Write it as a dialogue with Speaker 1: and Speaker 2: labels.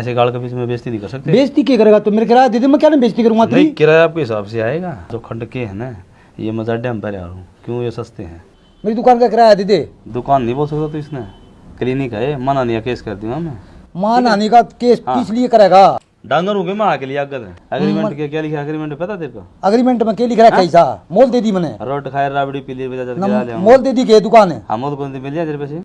Speaker 1: ऐसे गाड़ के बीच में बेइज्जती नहीं कर सकते?
Speaker 2: बेजती क्या करेगा? तो मेरे किराया दे दे मैं क्या नहीं बेइज्जती करूँगा
Speaker 1: नहीं किराया आपके हिसाब से आएगा। जो खंड के है ना ये मजाडे हम पर आ रहा हूँ। क्यों ये सस्ते हैं?
Speaker 2: मेरी दुकान का किराया दे दे।
Speaker 1: दुकान नहीं बोल सकता तो इसने। क्लिनिक है मना नहीं केस कर दूँगा मैं।
Speaker 2: माँ नानी का केस
Speaker 1: हाँ।
Speaker 2: किस लिए करेगा?
Speaker 1: डांगर हो गए मैं आके लिए अगर? एग्रीमेंट के क्या लिखा एग्रीमेंट पता तेरे को?
Speaker 2: अग्रीमेंट में क्या लिख रहा है हाँ। कैसा? मोल दे दी मैंने।
Speaker 1: रोट खाए राबड़ी पीली लिए
Speaker 2: मोल दे दी के दुकान? है
Speaker 1: हम मोल कौन दी मिल जाए तेरे पैसे?